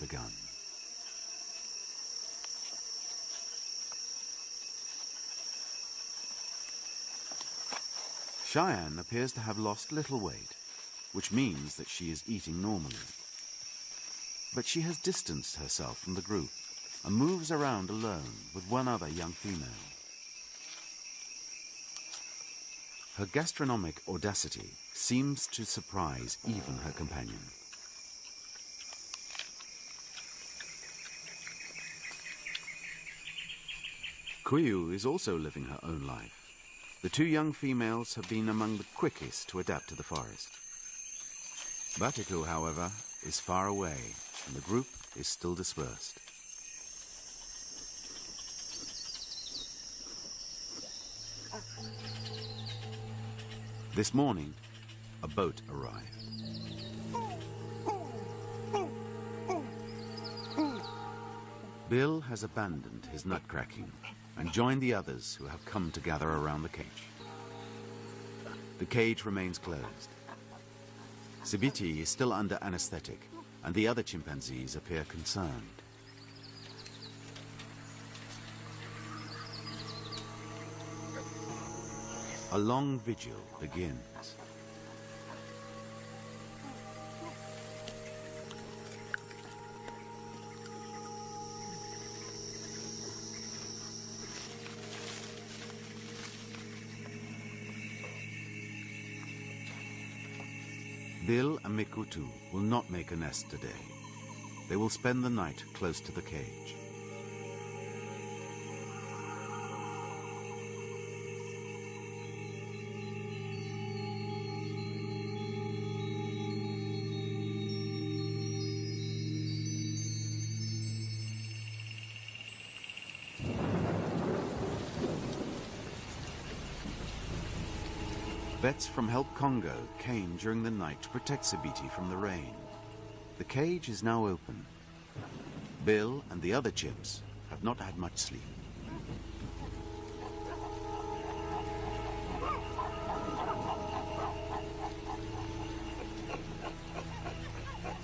begun. Cheyenne appears to have lost little weight, which means that she is eating normally. But she has distanced herself from the group and moves around alone with one other young female. Her gastronomic audacity seems to surprise even her companion. Kuyu is also living her own life. The two young females have been among the quickest to adapt to the forest. Batico, however, is far away, and the group is still dispersed. This morning, a boat arrived. Bill has abandoned his nutcracking and join the others who have come to gather around the cage. The cage remains closed. Sibiti is still under anesthetic, and the other chimpanzees appear concerned. A long vigil begins. Bill and Mekutu will not make a nest today. They will spend the night close to the cage. Vets from Help Congo came during the night to protect Sibiti from the rain. The cage is now open. Bill and the other chimps have not had much sleep.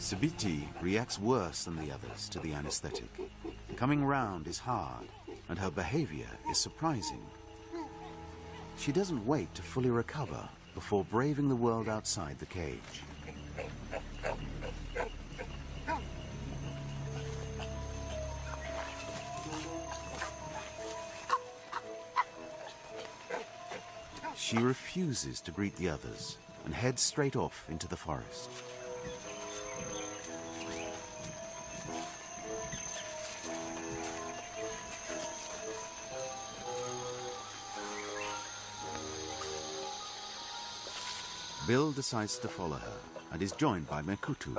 Sibiti reacts worse than the others to the anesthetic. Coming round is hard, and her behavior is surprising. She doesn't wait to fully recover before braving the world outside the cage. She refuses to greet the others and heads straight off into the forest. Bill decides to follow her and is joined by Mekutu.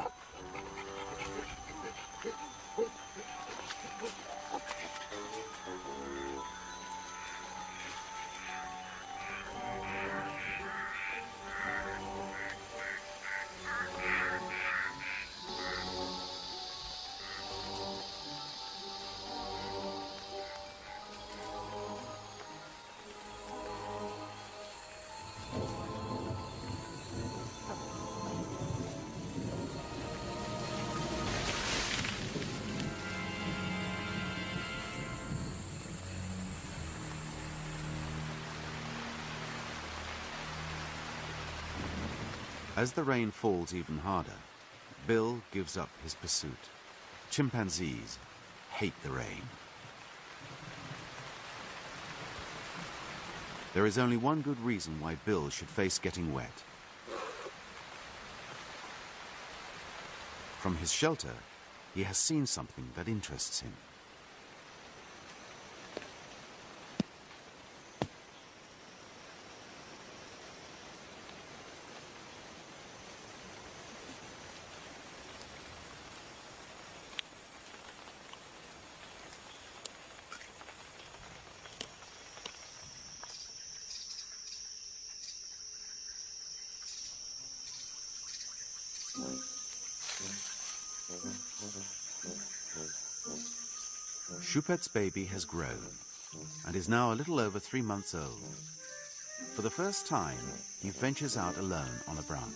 As the rain falls even harder, Bill gives up his pursuit. Chimpanzees hate the rain. There is only one good reason why Bill should face getting wet. From his shelter, he has seen something that interests him. Choupette's baby has grown and is now a little over three months old. For the first time, he ventures out alone on a branch.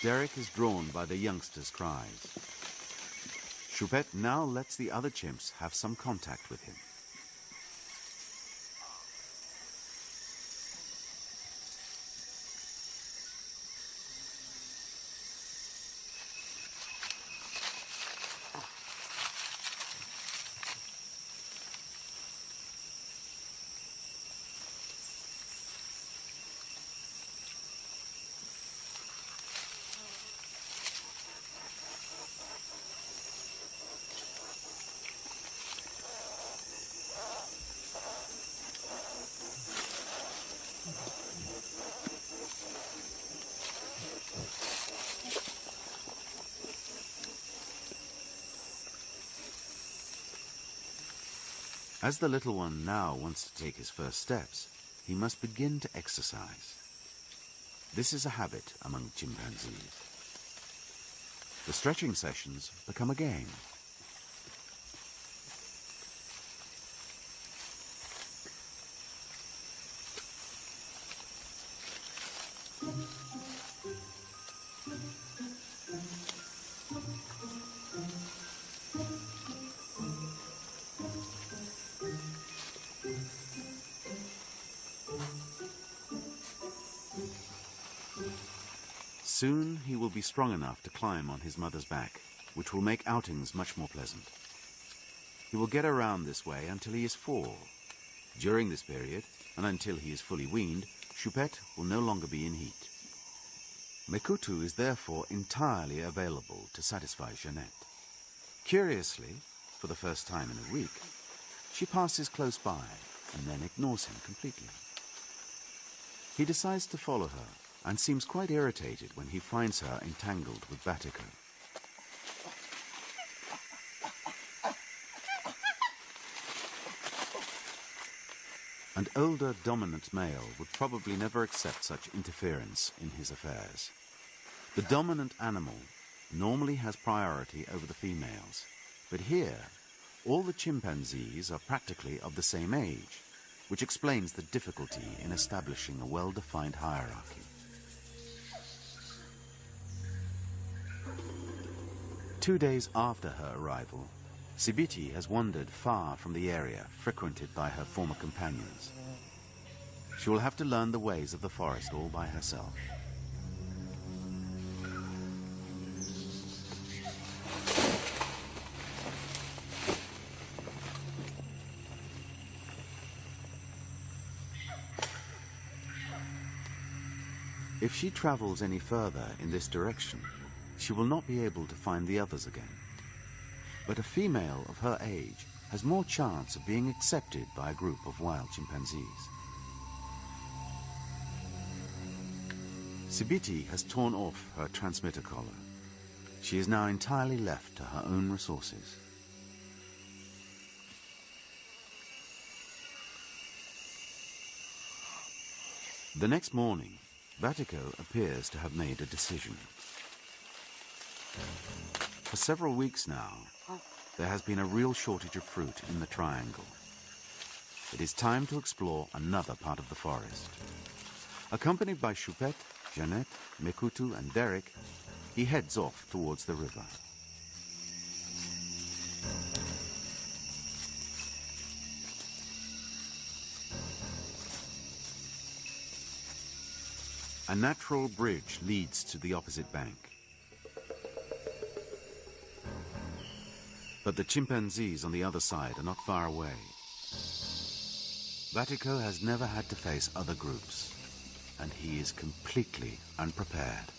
Derek is drawn by the youngster's cries. Choupette now lets the other chimps have some contact with him. As the little one now wants to take his first steps, he must begin to exercise. This is a habit among chimpanzees. The stretching sessions become a game. Soon he will be strong enough to climb on his mother's back, which will make outings much more pleasant. He will get around this way until he is four. During this period, and until he is fully weaned, Choupette will no longer be in heat. Mekutu is therefore entirely available to satisfy Jeannette. Curiously, for the first time in a week, she passes close by and then ignores him completely. He decides to follow her and seems quite irritated when he finds her entangled with Batico. An older dominant male would probably never accept such interference in his affairs. The dominant animal normally has priority over the females, but here all the chimpanzees are practically of the same age, which explains the difficulty in establishing a well-defined hierarchy. Two days after her arrival, Sibiti has wandered far from the area frequented by her former companions. She will have to learn the ways of the forest all by herself. If she travels any further in this direction, she will not be able to find the others again. But a female of her age has more chance of being accepted by a group of wild chimpanzees. Sibiti has torn off her transmitter collar. She is now entirely left to her own resources. The next morning, Batico appears to have made a decision. For several weeks now, there has been a real shortage of fruit in the triangle. It is time to explore another part of the forest. Accompanied by Choupette, Jeannette, Mekutu, and Derek, he heads off towards the river. A natural bridge leads to the opposite bank. But the chimpanzees on the other side are not far away. Batico has never had to face other groups, and he is completely unprepared.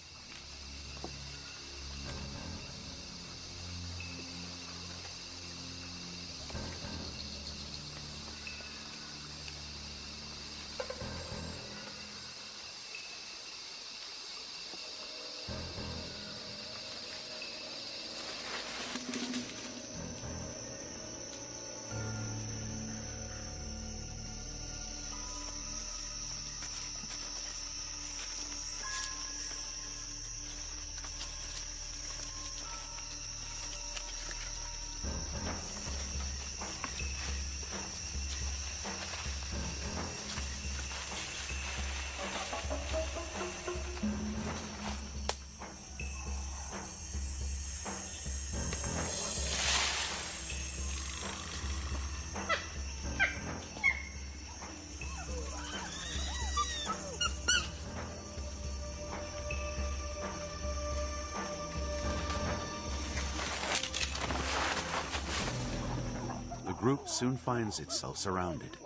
Group soon finds itself surrounded.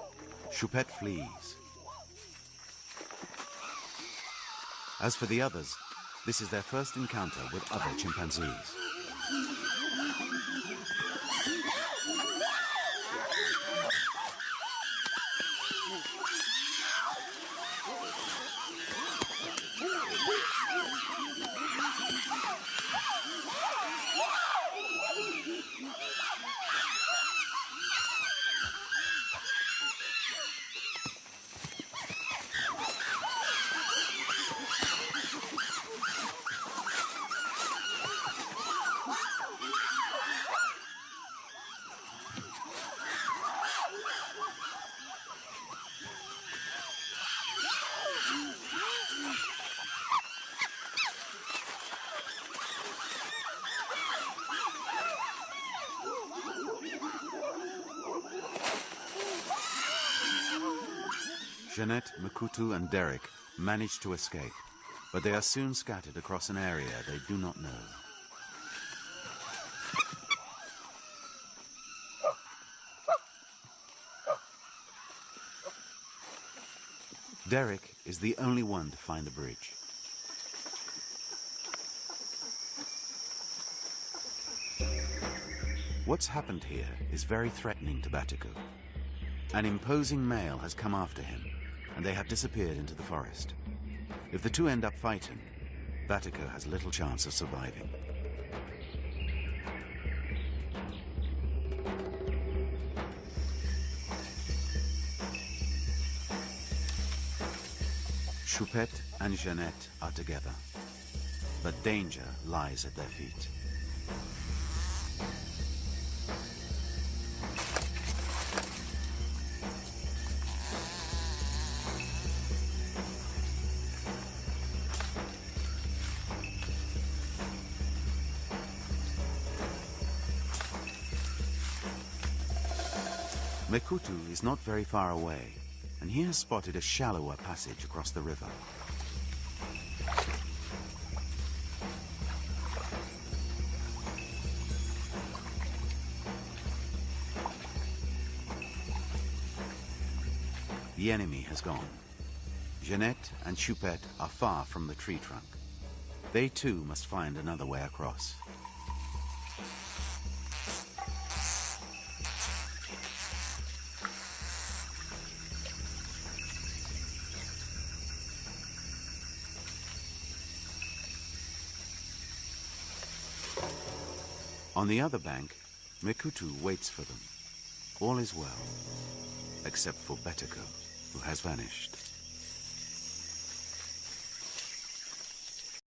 Choupette flees. As for the others, this is their first encounter with other chimpanzees. Jeanette, Mekutu, and Derek manage to escape, but they are soon scattered across an area they do not know. Derek is the only one to find the bridge. What's happened here is very threatening to Batico. An imposing male has come after him, and they have disappeared into the forest. If the two end up fighting, Batico has little chance of surviving. Choupette and Jeanette are together, but danger lies at their feet. Mekutu is not very far away, and he has spotted a shallower passage across the river. The enemy has gone. Jeanette and Choupette are far from the tree trunk. They too must find another way across. On the other bank, Mekutu waits for them. All is well, except for Batico, who has vanished.